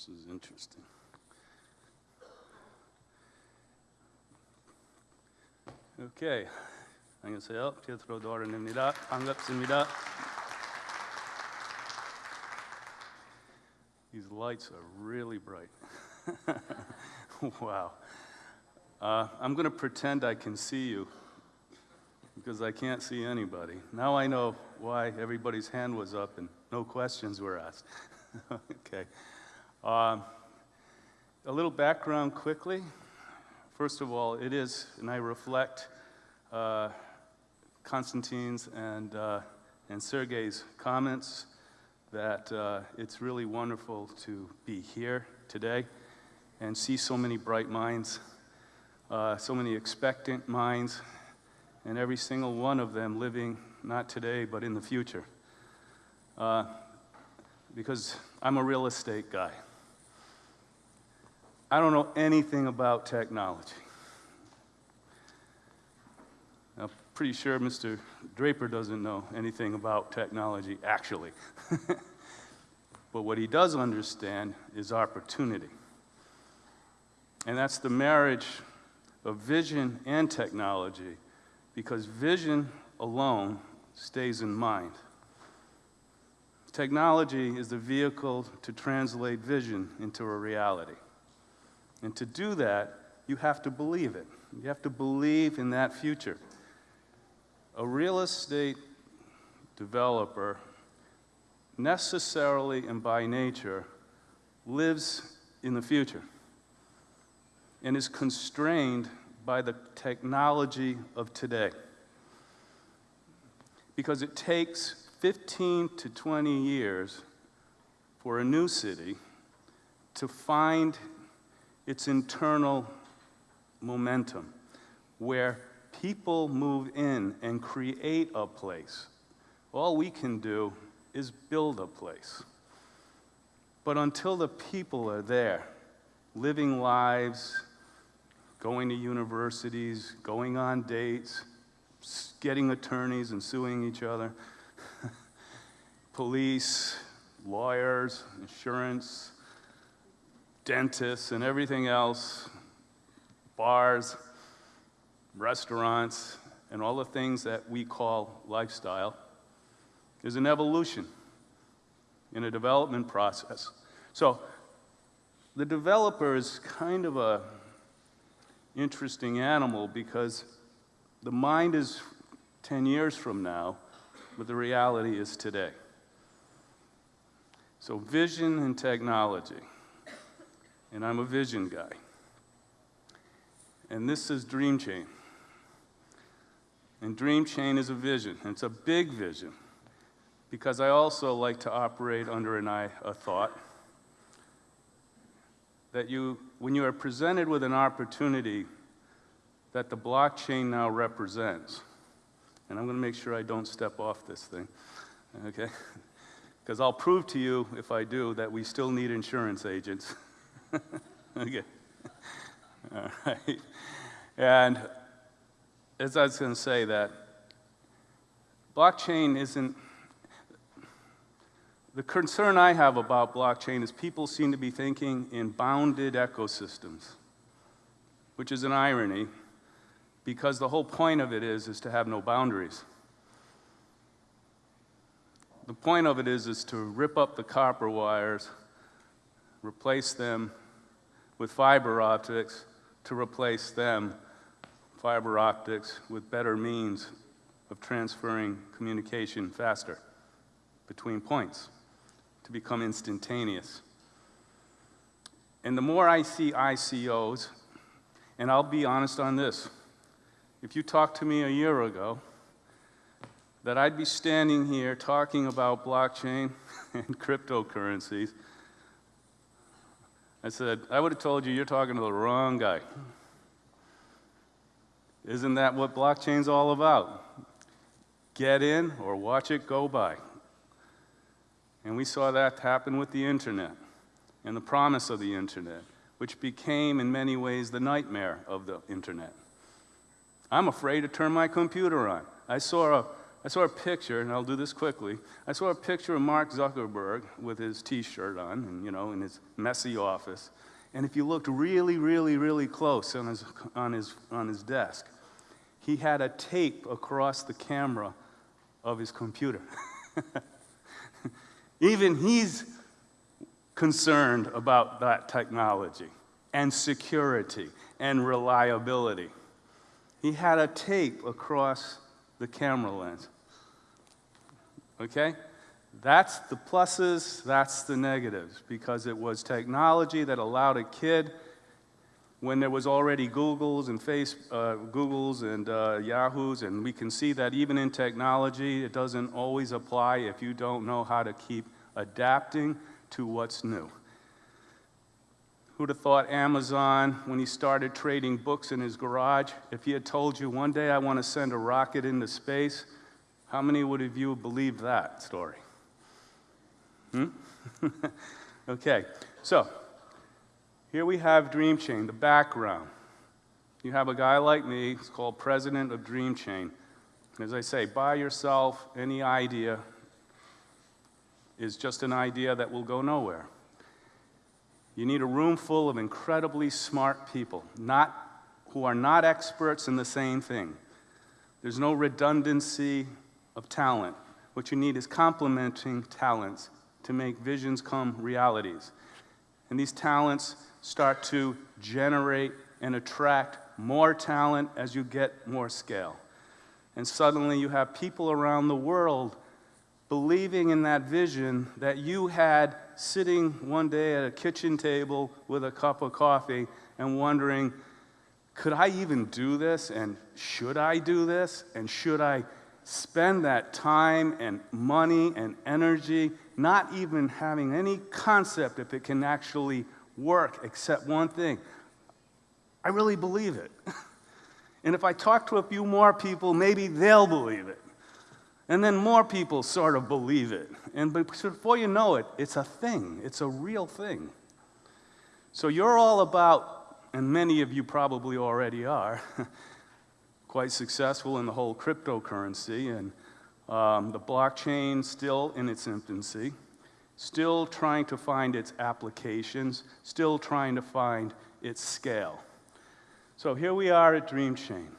This is interesting. Okay. 안녕하세요. 피에트로 도아른입니다. 반갑습니다. These lights are really bright. wow. Uh, I'm going to pretend I can see you because I can't see anybody. Now I know why everybody's hand was up and no questions were asked. okay. Um, a little background quickly. First of all, it is, and I reflect uh, Konstantin's and, uh, and Sergei's comments that uh, it's really wonderful to be here today and see so many bright minds, uh, so many expectant minds, and every single one of them living not today but in the future. Uh, because I'm a real estate guy. I don't know anything about technology. I'm pretty sure Mr. Draper doesn't know anything about technology, actually. but what he does understand is opportunity. And that's the marriage of vision and technology, because vision alone stays in mind. Technology is the vehicle to translate vision into a reality. And to do that, you have to believe it. You have to believe in that future. A real estate developer necessarily and by nature lives in the future and is constrained by the technology of today. Because it takes 15 to 20 years for a new city to find its internal momentum where people move in and create a place. All we can do is build a place. But until the people are there, living lives, going to universities, going on dates, getting attorneys and suing each other, police, lawyers, insurance, dentists, and everything else, bars, restaurants, and all the things that we call lifestyle, is an evolution in a development process. So the developer is kind of a interesting animal because the mind is 10 years from now, but the reality is today. So vision and technology, and I'm a vision guy. And this is Dream Chain. And Dream Chain is a vision, it's a big vision, because I also like to operate under an eye, a thought that you, when you are presented with an opportunity that the blockchain now represents, and I'm going to make sure I don't step off this thing, okay? Because I'll prove to you, if I do, that we still need insurance agents. okay. All right. And as I was going to say that blockchain isn't, the concern I have about blockchain is people seem to be thinking in bounded ecosystems, which is an irony because the whole point of it is, is to have no boundaries. The point of it is, is to rip up the copper wires, replace them with fiber optics, to replace them, fiber optics, with better means of transferring communication faster between points to become instantaneous. And the more I see ICOs, and I'll be honest on this, if you talked to me a year ago, that I'd be standing here talking about blockchain and cryptocurrencies, I said, I would have told you you're talking to the wrong guy. Isn't that what blockchain's all about? Get in or watch it go by. And we saw that happen with the internet and the promise of the internet, which became in many ways the nightmare of the internet. I'm afraid to turn my computer on. I saw a I saw a picture, and I'll do this quickly. I saw a picture of Mark Zuckerberg with his T-shirt on, and you know, in his messy office. And if you looked really, really, really close on his, on his, on his desk, he had a tape across the camera of his computer. Even he's concerned about that technology and security and reliability. He had a tape across the camera lens. Okay? That's the pluses, that's the negatives, because it was technology that allowed a kid, when there was already Googles and face, uh, Googles and uh, Yahoos, and we can see that even in technology, it doesn't always apply if you don't know how to keep adapting to what's new. Who'd have thought Amazon, when he started trading books in his garage, if he had told you one day I want to send a rocket into space, how many would of you believe that story? Hmm? okay, so here we have Dream Chain, the background. You have a guy like me, he's called president of Dream Chain. As I say, by yourself, any idea is just an idea that will go nowhere. You need a room full of incredibly smart people, not, who are not experts in the same thing. There's no redundancy of talent. What you need is complementing talents to make visions come realities. And these talents start to generate and attract more talent as you get more scale. And suddenly you have people around the world believing in that vision that you had sitting one day at a kitchen table with a cup of coffee and wondering, could I even do this? And should I do this? And should I spend that time and money and energy not even having any concept if it can actually work, except one thing. I really believe it. and if I talk to a few more people, maybe they'll believe it. And then more people sort of believe it. And before you know it, it's a thing, it's a real thing. So you're all about, and many of you probably already are, quite successful in the whole cryptocurrency and um, the blockchain still in its infancy, still trying to find its applications, still trying to find its scale. So here we are at DreamChain,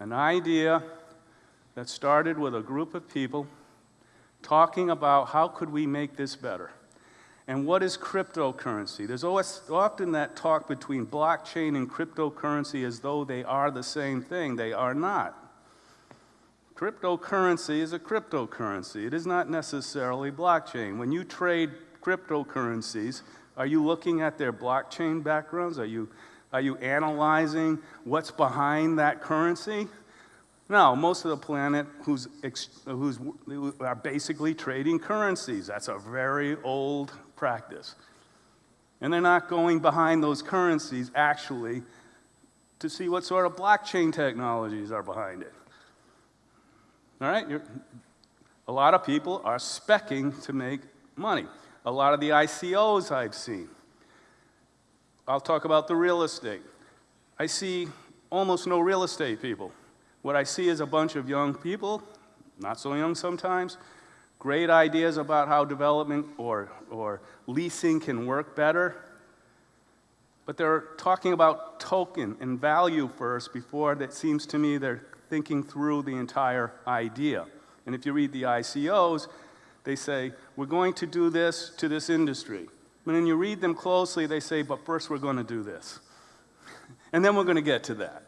an idea that started with a group of people talking about how could we make this better. And what is cryptocurrency? There's always, often that talk between blockchain and cryptocurrency as though they are the same thing. They are not. Cryptocurrency is a cryptocurrency. It is not necessarily blockchain. When you trade cryptocurrencies, are you looking at their blockchain backgrounds? Are you, are you analyzing what's behind that currency? No, most of the planet who's, who's who are basically trading currencies. That's a very old practice. And they're not going behind those currencies actually to see what sort of blockchain technologies are behind it. All right? You're, a lot of people are specking to make money. A lot of the ICOs I've seen. I'll talk about the real estate. I see almost no real estate people. What I see is a bunch of young people, not so young sometimes, great ideas about how development or, or leasing can work better, but they're talking about token and value first before that seems to me they're thinking through the entire idea. And if you read the ICOs, they say, we're going to do this to this industry. But when you read them closely, they say, but first we're going to do this. and then we're going to get to that.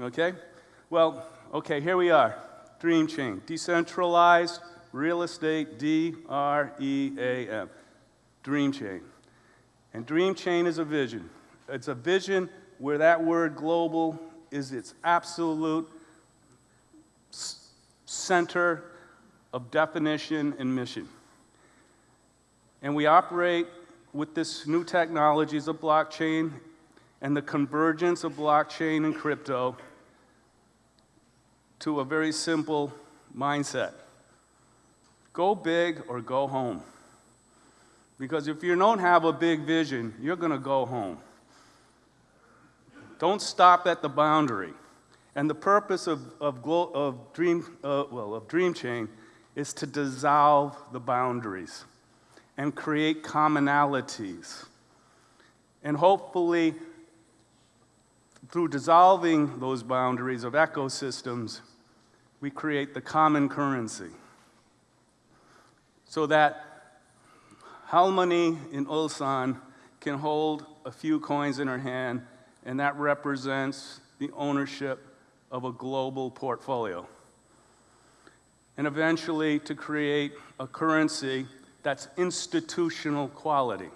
Okay? Well, okay, here we are. Dream Chain. Decentralized real estate, D R E A M. Dream Chain. And Dream Chain is a vision. It's a vision where that word global is its absolute center of definition and mission. And we operate with this new technologies of blockchain and the convergence of blockchain and crypto to a very simple mindset. Go big or go home. Because if you don't have a big vision, you're going to go home. Don't stop at the boundary. And the purpose of, of, of, Dream, uh, well, of Dream Chain is to dissolve the boundaries and create commonalities. And hopefully, through dissolving those boundaries of ecosystems, we create the common currency. So that Halmoni in Ulsan can hold a few coins in her hand, and that represents the ownership of a global portfolio. And eventually to create a currency that's institutional quality.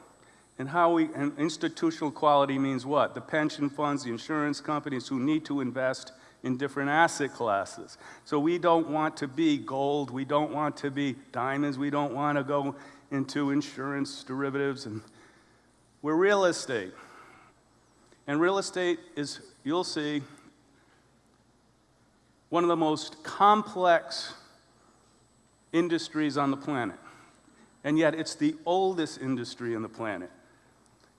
And how we, and institutional quality means what? The pension funds, the insurance companies who need to invest in different asset classes. So we don't want to be gold, we don't want to be diamonds, we don't want to go into insurance derivatives, and we're real estate. And real estate is, you'll see, one of the most complex industries on the planet. And yet it's the oldest industry on the planet.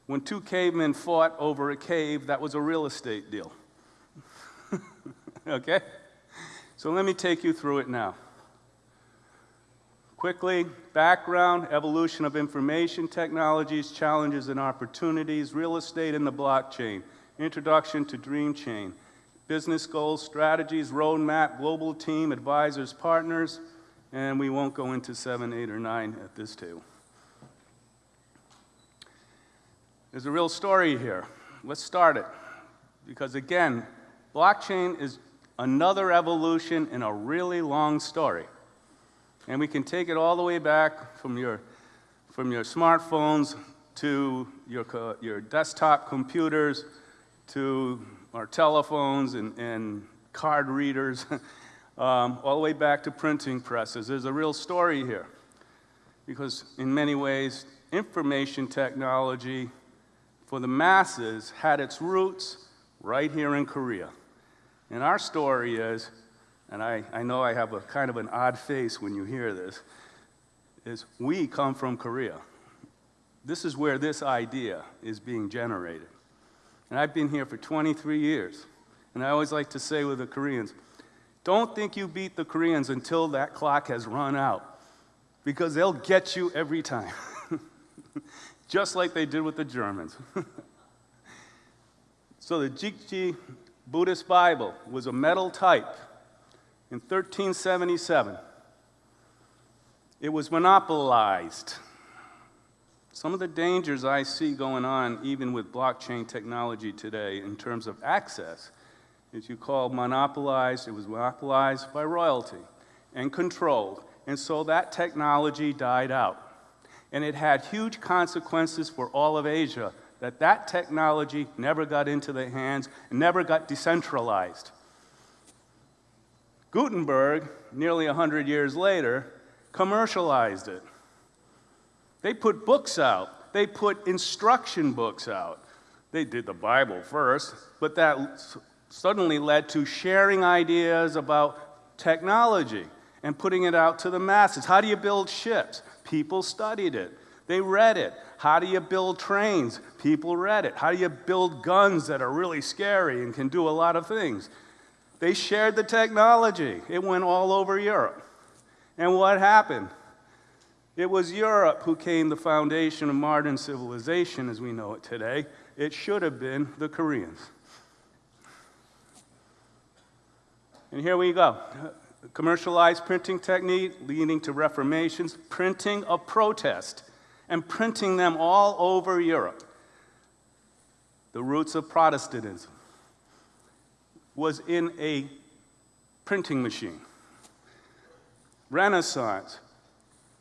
When two cavemen fought over a cave, that was a real estate deal. Okay? So let me take you through it now. Quickly, background, evolution of information technologies, challenges and opportunities, real estate and the blockchain, introduction to Dream Chain, business goals, strategies, roadmap, global team, advisors, partners, and we won't go into seven, eight, or nine at this table. There's a real story here. Let's start it. Because again, blockchain is another evolution in a really long story. And we can take it all the way back from your, from your smartphones to your, your desktop computers to our telephones and, and card readers, um, all the way back to printing presses. There's a real story here. Because in many ways, information technology for the masses had its roots right here in Korea. And our story is and I, I know I have a kind of an odd face when you hear this, is we come from Korea. This is where this idea is being generated. And I've been here for 23 years. And I always like to say with the Koreans, don't think you beat the Koreans until that clock has run out, because they'll get you every time, just like they did with the Germans. so the Jikji Buddhist Bible was a metal type in 1377. It was monopolized. Some of the dangers I see going on, even with blockchain technology today, in terms of access, is you call monopolized, it was monopolized by royalty and controlled. And so that technology died out. And it had huge consequences for all of Asia that that technology never got into the hands, and never got decentralized. Gutenberg, nearly 100 years later, commercialized it. They put books out. They put instruction books out. They did the Bible first, but that suddenly led to sharing ideas about technology and putting it out to the masses. How do you build ships? People studied it. They read it. How do you build trains? People read it. How do you build guns that are really scary and can do a lot of things? They shared the technology. It went all over Europe. And what happened? It was Europe who came the foundation of modern civilization as we know it today. It should have been the Koreans. And here we go. Commercialized printing technique leading to reformations, printing of protest, and printing them all over Europe. The roots of Protestantism was in a printing machine. Renaissance,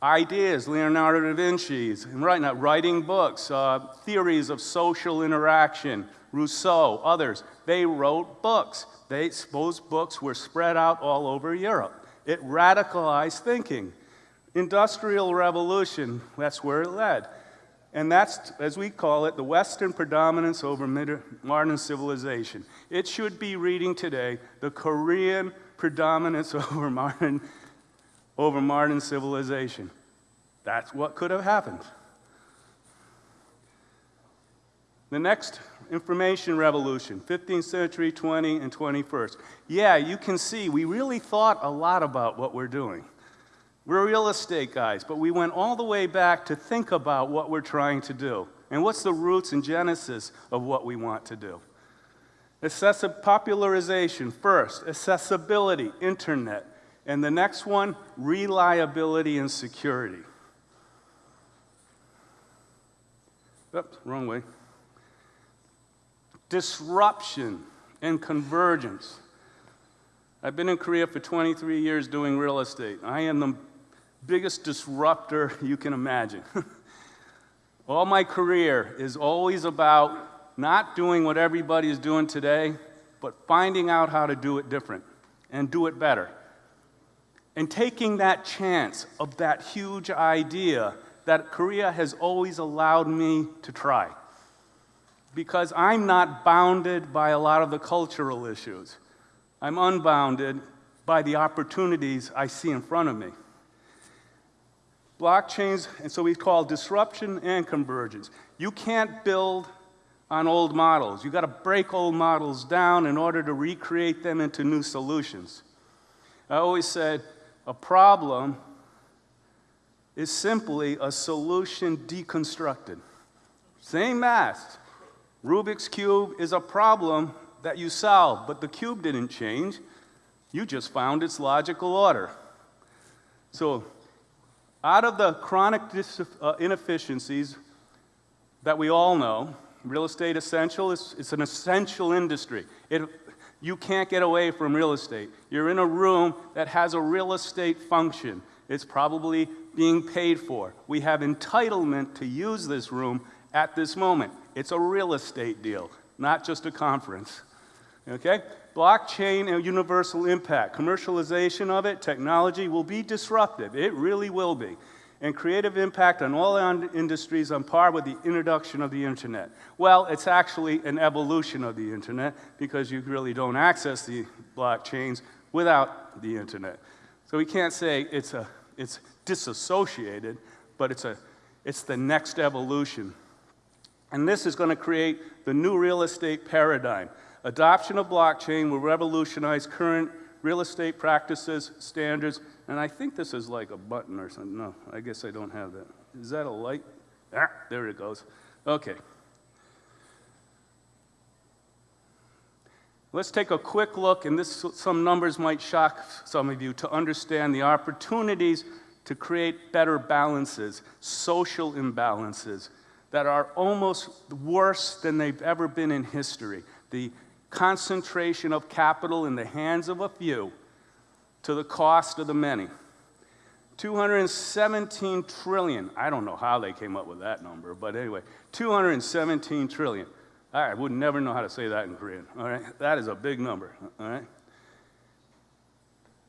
ideas, Leonardo da Vinci's, right now, writing books, uh, theories of social interaction, Rousseau, others, they wrote books. They, those books were spread out all over Europe. It radicalized thinking. Industrial revolution, that's where it led. And that's, as we call it, the Western predominance over modern civilization. It should be reading today the Korean predominance over modern, over modern civilization. That's what could have happened. The next information revolution, 15th century, 20, and 21st. Yeah, you can see we really thought a lot about what we're doing. We're real estate guys, but we went all the way back to think about what we're trying to do and what's the roots and genesis of what we want to do. Accessi- popularization first, accessibility, internet, and the next one, reliability and security. Oops, wrong way. Disruption and convergence. I've been in Korea for 23 years doing real estate. I am the biggest disruptor you can imagine. All my career is always about not doing what everybody is doing today, but finding out how to do it different and do it better. And taking that chance of that huge idea that Korea has always allowed me to try. Because I'm not bounded by a lot of the cultural issues. I'm unbounded by the opportunities I see in front of me. Blockchains, and so we call disruption and convergence. You can't build on old models. You've got to break old models down in order to recreate them into new solutions. I always said a problem is simply a solution deconstructed. Same math. Rubik's Cube is a problem that you solve, but the cube didn't change. You just found its logical order. So, out of the chronic uh, inefficiencies that we all know, real estate essential is it's an essential industry. It, you can't get away from real estate. You're in a room that has a real estate function. It's probably being paid for. We have entitlement to use this room at this moment. It's a real estate deal, not just a conference. Okay? Blockchain and universal impact, commercialization of it, technology will be disruptive. It really will be. And creative impact on all industries on par with the introduction of the internet. Well, it's actually an evolution of the internet because you really don't access the blockchains without the internet. So we can't say it's, a, it's disassociated, but it's, a, it's the next evolution. And this is going to create the new real estate paradigm. Adoption of blockchain will revolutionize current real estate practices, standards, and I think this is like a button or something. No, I guess I don't have that. Is that a light? Ah, there it goes. Okay. Let's take a quick look, and this, some numbers might shock some of you to understand the opportunities to create better balances, social imbalances that are almost worse than they've ever been in history. The concentration of capital in the hands of a few to the cost of the many. 217 trillion. I don't know how they came up with that number, but anyway, 217 trillion. I would never know how to say that in Korean. All right, that is a big number. All right.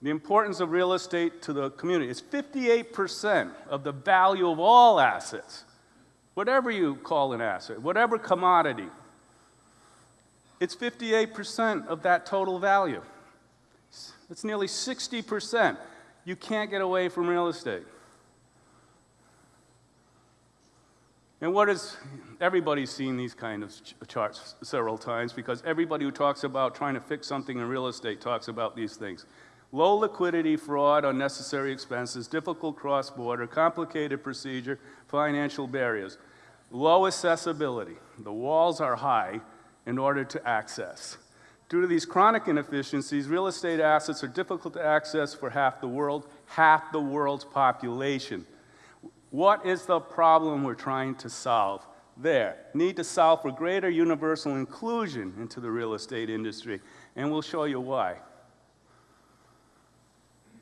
The importance of real estate to the community is 58% of the value of all assets, whatever you call an asset, whatever commodity. It's 58% of that total value. It's nearly 60%. You can't get away from real estate. And what is, everybody's seen these kind of charts several times because everybody who talks about trying to fix something in real estate talks about these things. Low liquidity, fraud, unnecessary expenses, difficult cross-border, complicated procedure, financial barriers. Low accessibility. The walls are high in order to access. Due to these chronic inefficiencies, real estate assets are difficult to access for half the world, half the world's population. What is the problem we're trying to solve? There. Need to solve for greater universal inclusion into the real estate industry, and we'll show you why.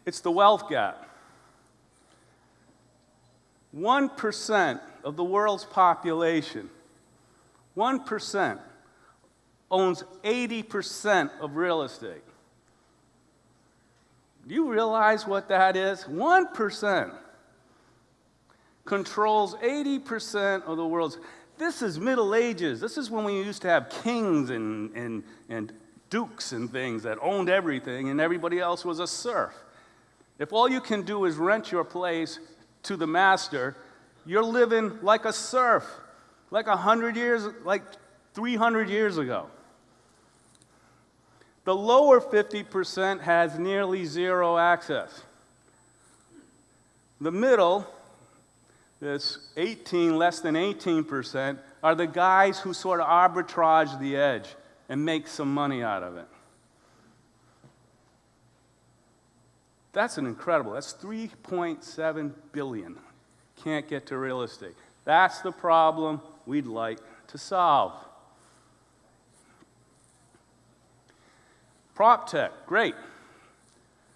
It's the wealth gap. 1% of the world's population, 1% owns 80% of real estate. Do you realize what that is? 1% controls 80% of the world's. This is Middle Ages. This is when we used to have kings and, and, and dukes and things that owned everything, and everybody else was a serf. If all you can do is rent your place to the master, you're living like a serf, like a hundred years, like 300 years ago. The lower 50% has nearly zero access. The middle, this 18, less than 18%, are the guys who sort of arbitrage the edge and make some money out of it. That's an incredible, that's 3.7 billion. Can't get to real estate. That's the problem we'd like to solve. Prop tech, great.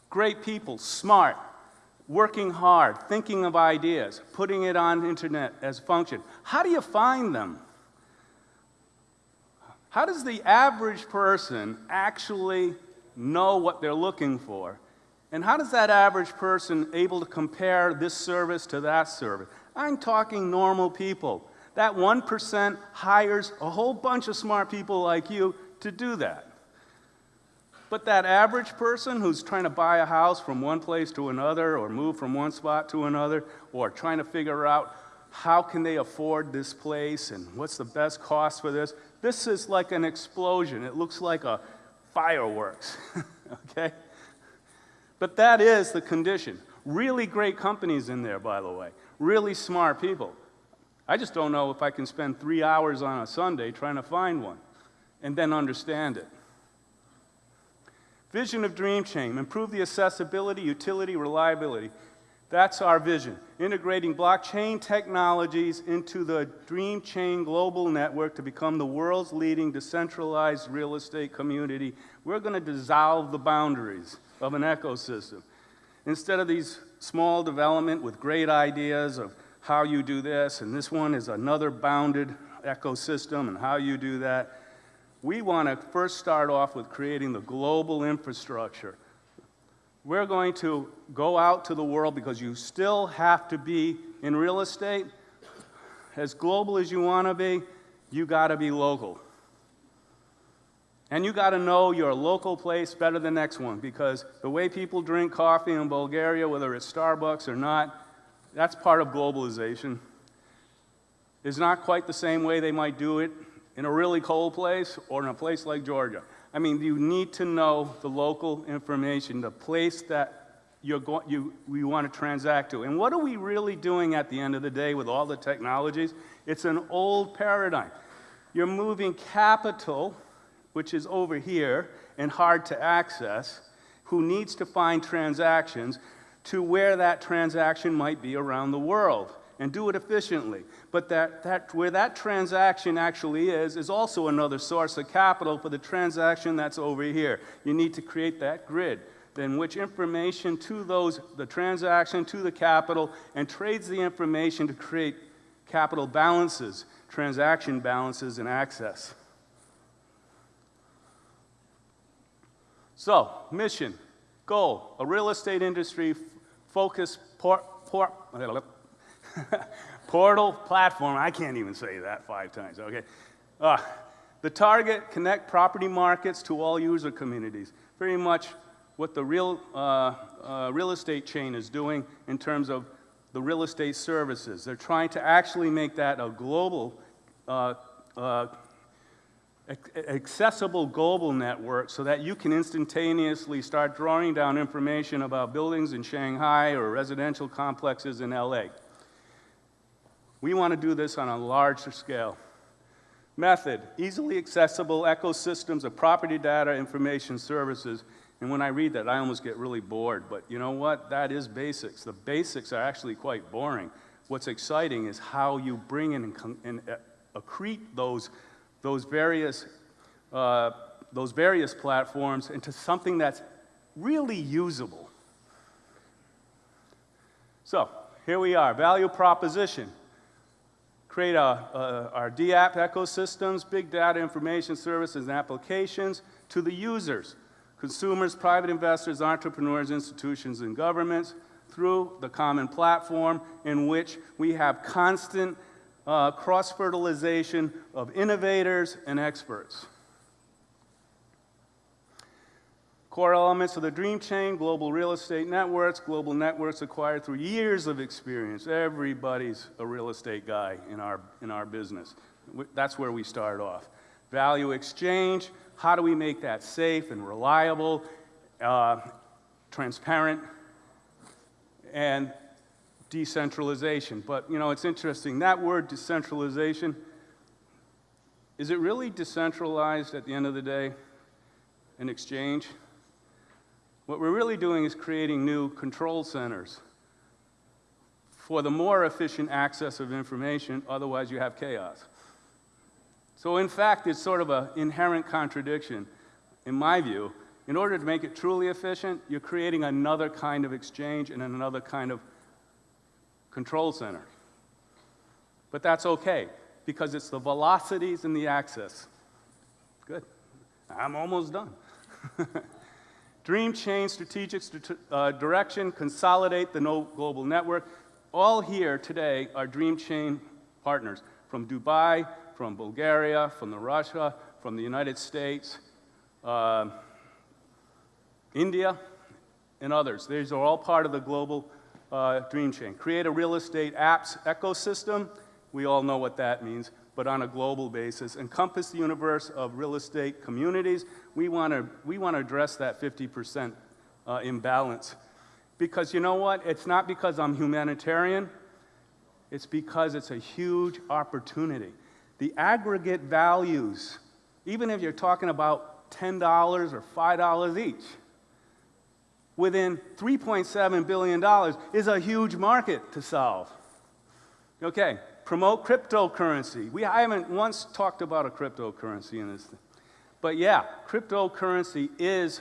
Great people, smart, working hard, thinking of ideas, putting it on internet as function. How do you find them? How does the average person actually know what they're looking for? And how does that average person able to compare this service to that service? I'm talking normal people. That 1% hires a whole bunch of smart people like you to do that. But that average person who's trying to buy a house from one place to another or move from one spot to another or trying to figure out how can they afford this place and what's the best cost for this, this is like an explosion. It looks like a fireworks, okay? But that is the condition. Really great companies in there, by the way. Really smart people. I just don't know if I can spend three hours on a Sunday trying to find one and then understand it. Vision of Dream Chain, improve the accessibility, utility, reliability. That's our vision, integrating blockchain technologies into the Dream Chain global network to become the world's leading decentralized real estate community. We're going to dissolve the boundaries of an ecosystem. Instead of these small development with great ideas of how you do this, and this one is another bounded ecosystem and how you do that, we want to first start off with creating the global infrastructure. We're going to go out to the world because you still have to be in real estate. As global as you want to be, you got to be local. And you got to know your local place better than the next one because the way people drink coffee in Bulgaria, whether it's Starbucks or not, that's part of globalization. It's not quite the same way they might do it in a really cold place or in a place like Georgia. I mean, you need to know the local information, the place that you're going, you, you want to transact to. And what are we really doing at the end of the day with all the technologies? It's an old paradigm. You're moving capital, which is over here and hard to access, who needs to find transactions, to where that transaction might be around the world and do it efficiently. But that, that, where that transaction actually is, is also another source of capital for the transaction that's over here. You need to create that grid, then which information to those, the transaction to the capital, and trades the information to create capital balances, transaction balances, and access. So, mission, goal, a real estate industry focused port, port, Portal platform, I can't even say that five times, okay? Uh, the target, connect property markets to all user communities. Very much what the real, uh, uh, real estate chain is doing in terms of the real estate services. They're trying to actually make that a global, uh, uh, accessible global network so that you can instantaneously start drawing down information about buildings in Shanghai or residential complexes in LA. We want to do this on a larger scale. Method, easily accessible ecosystems of property data information services. And when I read that, I almost get really bored. But you know what? That is basics. The basics are actually quite boring. What's exciting is how you bring in and, uh, accrete those, those, various, uh, those various platforms into something that's really usable. So, here we are, value proposition create a, a, our DApp ecosystems, big data information services and applications to the users, consumers, private investors, entrepreneurs, institutions, and governments through the common platform in which we have constant uh, cross-fertilization of innovators and experts. Core elements of the Dream Chain, global real estate networks, global networks acquired through years of experience. Everybody's a real estate guy in our, in our business. That's where we start off. value exchange. How do we make that safe and reliable, uh, transparent, and decentralization? But you know, it's interesting, that word decentralization, is it really decentralized at the end of the day, an exchange? What we're really doing is creating new control centers for the more efficient access of information, otherwise you have chaos. So in fact, it's sort of an inherent contradiction, in my view. In order to make it truly efficient, you're creating another kind of exchange and another kind of control center. But that's okay, because it's the velocities and the access. Good. I'm almost done. Dream Chain strategic uh, direction, consolidate the no global network all here today are Dream Chain partners from Dubai, from Bulgaria, from the Russia, from the United States, uh, India, and others. These are all part of the global uh, Dream Chain. Create a real estate apps ecosystem. We all know what that means, but on a global basis. Encompass the universe of real estate communities. We want to we want to address that 50% uh, imbalance because you know what? It's not because I'm humanitarian, it's because it's a huge opportunity. The aggregate values, even if you're talking about $10 or $5 each, within $3.7 billion is a huge market to solve. Okay, promote cryptocurrency. We, I haven't once talked about a cryptocurrency in this thing. But yeah, cryptocurrency is,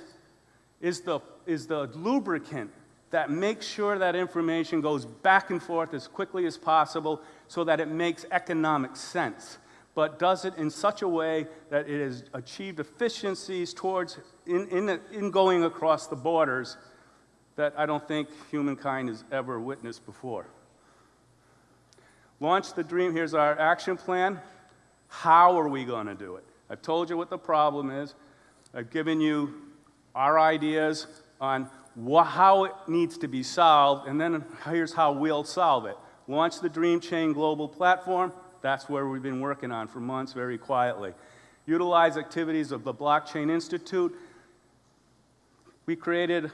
is, the, is the lubricant that makes sure that information goes back and forth as quickly as possible so that it makes economic sense, but does it in such a way that it has achieved efficiencies towards in, in, in going across the borders that I don't think humankind has ever witnessed before. Launch the dream. Here's our action plan. How are we going to do it? I've told you what the problem is. I've given you our ideas on how it needs to be solved, and then here's how we'll solve it. Launch the Dream Chain Global Platform. That's where we've been working on for months very quietly. Utilize activities of the Blockchain Institute. We created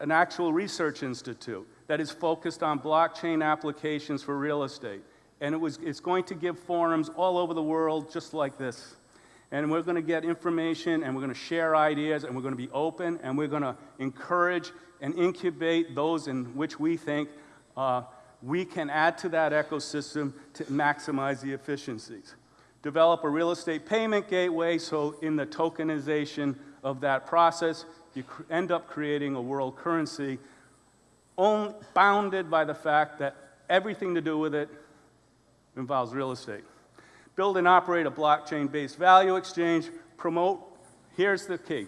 an actual research institute that is focused on blockchain applications for real estate. And it was, it's going to give forums all over the world just like this and we're going to get information and we're going to share ideas and we're going to be open and we're going to encourage and incubate those in which we think uh, we can add to that ecosystem to maximize the efficiencies. Develop a real estate payment gateway so in the tokenization of that process, you end up creating a world currency bounded by the fact that everything to do with it involves real estate. Build and operate a blockchain-based value exchange. Promote, here's the key,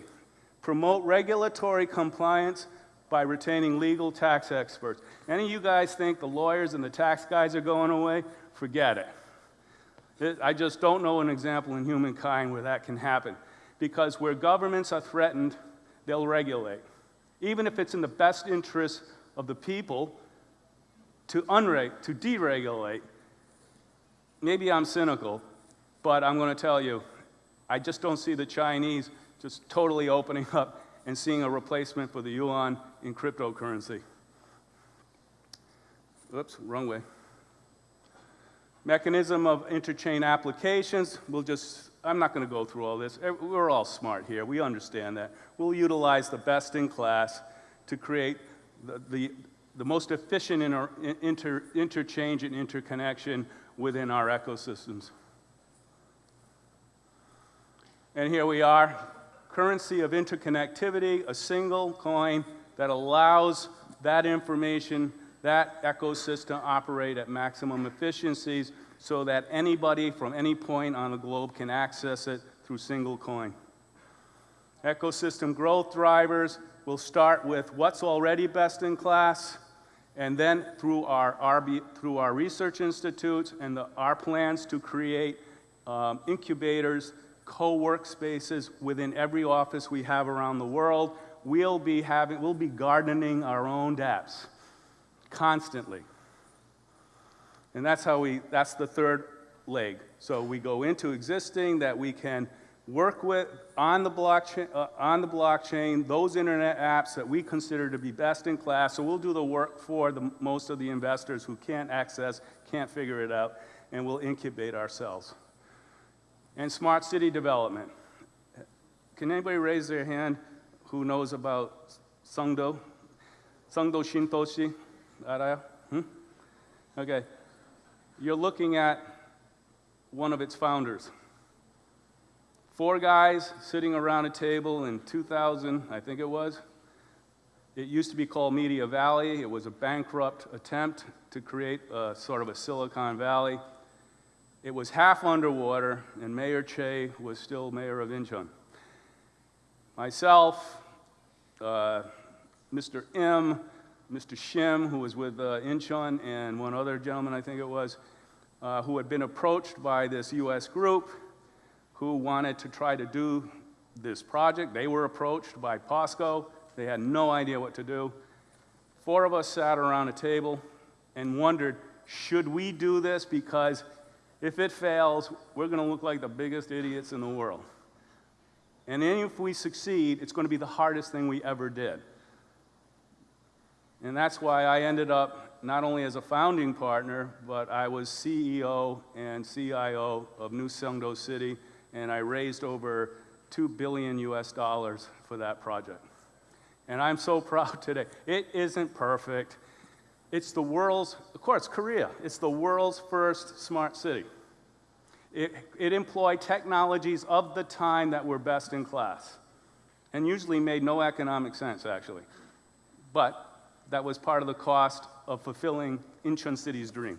promote regulatory compliance by retaining legal tax experts. Any of you guys think the lawyers and the tax guys are going away? Forget it. I just don't know an example in humankind where that can happen. Because where governments are threatened, they'll regulate. Even if it's in the best interest of the people to unreg, to deregulate, maybe I'm cynical, but I'm going to tell you, I just don't see the Chinese just totally opening up and seeing a replacement for the yuan in cryptocurrency. Oops, wrong way. Mechanism of interchain applications, we'll just, I'm not going to go through all this. We're all smart here. We understand that. We'll utilize the best in class to create the, the, the most efficient inter, inter, interchange and interconnection within our ecosystems. And here we are, currency of interconnectivity, a single coin that allows that information, that ecosystem operate at maximum efficiencies so that anybody from any point on the globe can access it through single coin. Ecosystem growth drivers will start with what's already best in class, and then through our, RB, through our research institutes and the, our plans to create um, incubators, co-work spaces within every office we have around the world, we'll be, having, we'll be gardening our own dApps constantly. And that's how we, that's the third leg. So we go into existing that we can work with on the blockchain, uh, on the blockchain those internet apps that we consider to be best in class. So we'll do the work for the, most of the investors who can't access, can't figure it out, and we'll incubate ourselves. And smart city development. Can anybody raise their hand who knows about Songdo? Songdo Shintoshi? Hmm? Okay. You're looking at one of its founders. Four guys sitting around a table in 2000, I think it was. It used to be called Media Valley. It was a bankrupt attempt to create a, sort of a Silicon Valley. It was half underwater, and Mayor Che was still mayor of Incheon. Myself, uh, Mr. M, Mr. Shim, who was with uh, Incheon, and one other gentleman, I think it was, uh, who had been approached by this US group who wanted to try to do this project. They were approached by POSCO. They had no idea what to do. Four of us sat around a table and wondered, should we do this? Because if it fails, we're going to look like the biggest idiots in the world. And if we succeed, it's going to be the hardest thing we ever did. And that's why I ended up not only as a founding partner, but I was CEO and CIO of New Songdo City, and I raised over 2 billion US dollars for that project. And I'm so proud today. It isn't perfect. It's the world's, of course, Korea. It's the world's first smart city. It, it employed technologies of the time that were best in class and usually made no economic sense, actually. But that was part of the cost of fulfilling Incheon City's dream.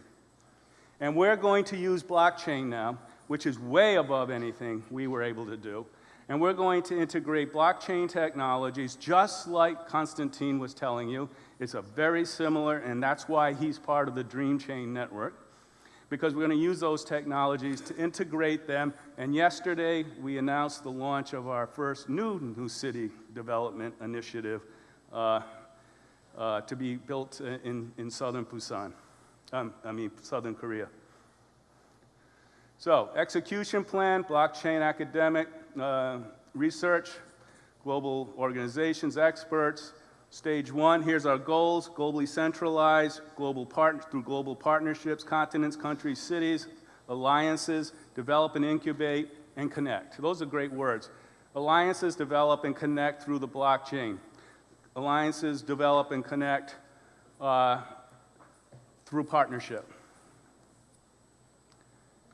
And we're going to use blockchain now, which is way above anything we were able to do. And we're going to integrate blockchain technologies just like Konstantin was telling you. It's a very similar, and that's why he's part of the Dream Chain network because we're going to use those technologies to integrate them. And yesterday, we announced the launch of our first new new city development initiative uh, uh, to be built in, in southern Busan, um, I mean, southern Korea. So, execution plan, blockchain academic uh, research, global organizations, experts, Stage one, here's our goals, globally centralized, global through global partnerships, continents, countries, cities, alliances, develop and incubate, and connect. Those are great words. Alliances develop and connect through the blockchain. Alliances develop and connect uh, through partnership.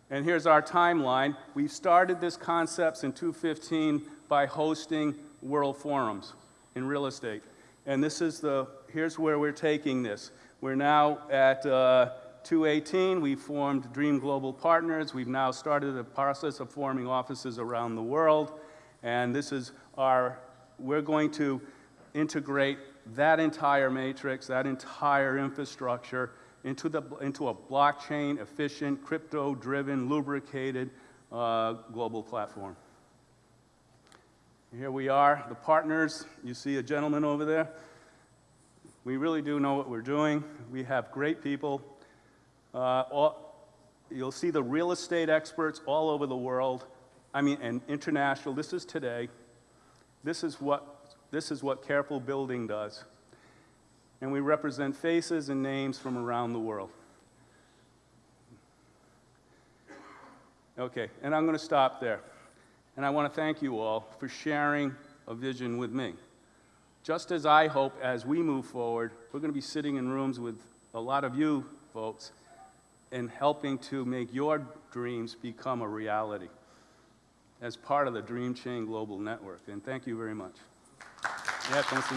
And here's our timeline. We started this concepts in 2015 by hosting world forums in real estate. And this is the, here's where we're taking this. We're now at uh, 218. We formed Dream Global Partners. We've now started the process of forming offices around the world. And this is our, we're going to integrate that entire matrix, that entire infrastructure into, the, into a blockchain efficient, crypto driven, lubricated uh, global platform. Here we are, the partners. You see a gentleman over there. We really do know what we're doing. We have great people. Uh, all, you'll see the real estate experts all over the world. I mean, and international. This is today. This is what, this is what Careful Building does. And we represent faces and names from around the world. Okay, and I'm going to stop there. And I want to thank you all for sharing a vision with me. Just as I hope as we move forward, we're going to be sitting in rooms with a lot of you folks and helping to make your dreams become a reality as part of the Dream Chain Global Network. And thank you very much. Yeah, thanks.